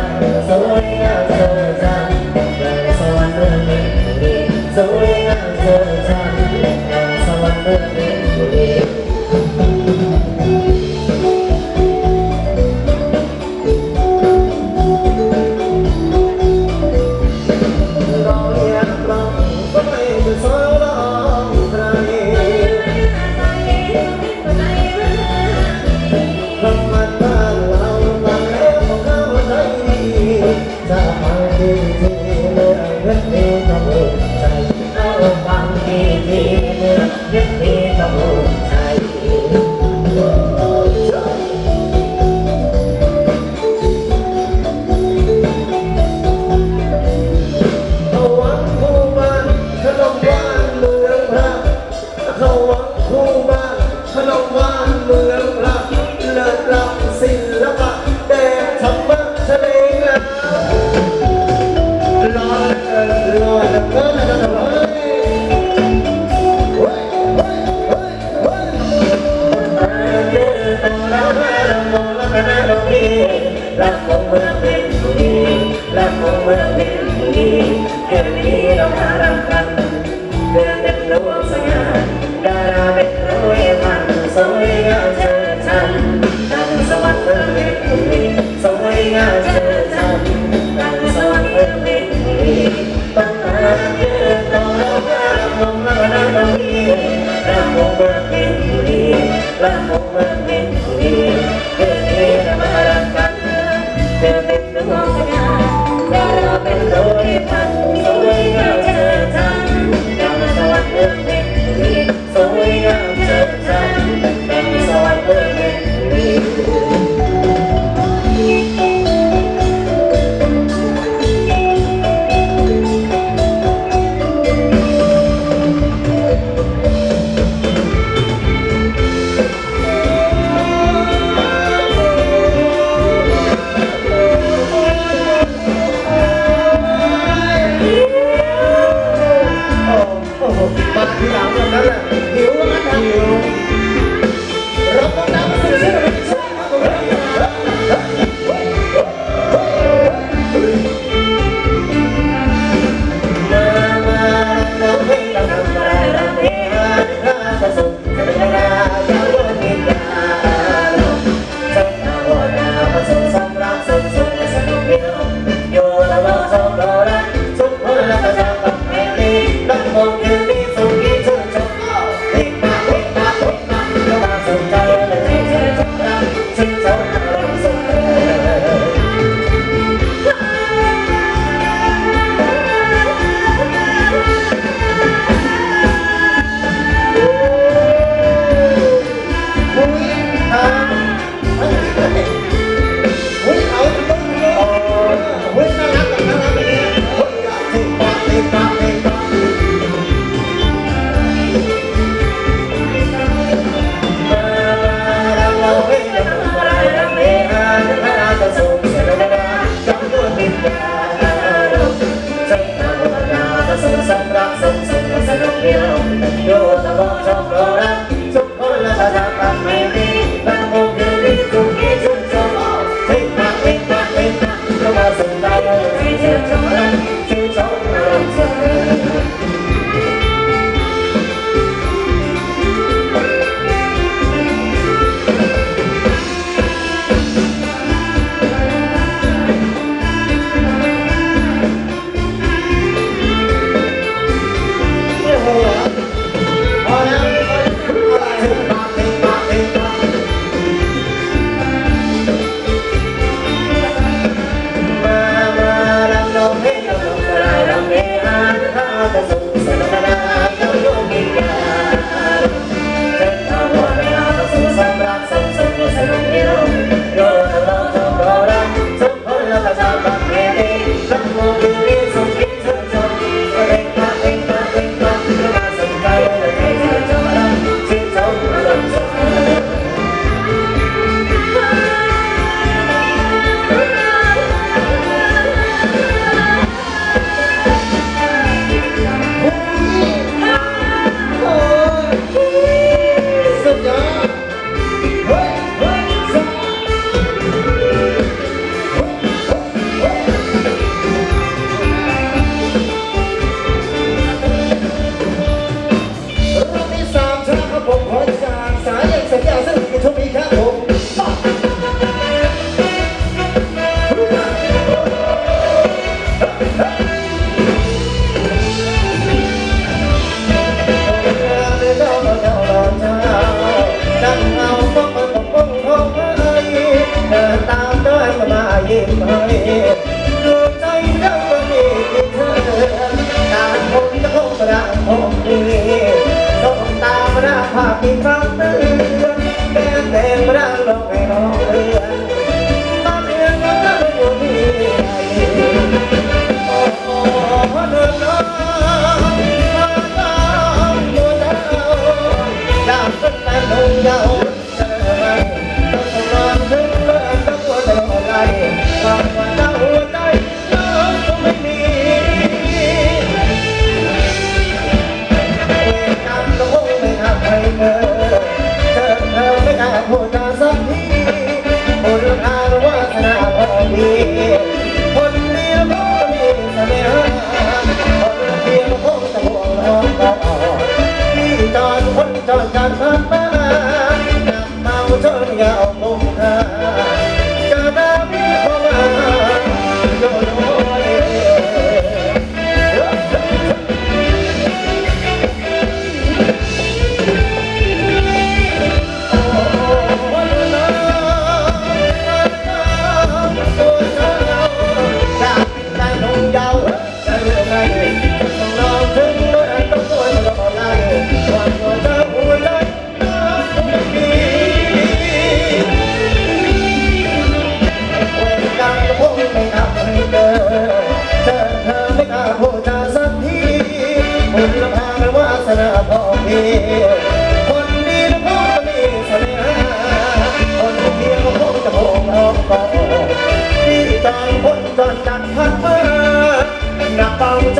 Hãy subscribe รักของเมือเป็รบุรีรักของเมืองเพชรบุรีแค่นี้เราหารักาติดรักเธอางคนจอดจัดพัดเมื่อหนักเบาจ